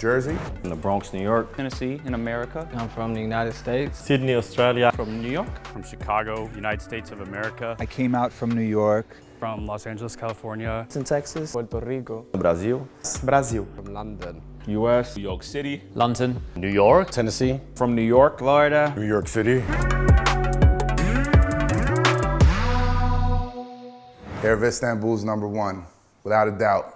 Jersey. In the Bronx, New York. Tennessee, in America. I'm from the United States. Sydney, Australia. From New York. From Chicago, United States of America. I came out from New York. From Los Angeles, California. It's In Texas. Puerto Rico. Brazil. Brazil. From London. U.S. New York City. London. New York. Tennessee. From New York. Florida. New York City. Air of Istanbul's number one, without a doubt.